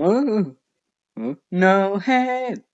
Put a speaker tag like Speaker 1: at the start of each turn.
Speaker 1: Ooh, ooh, no head.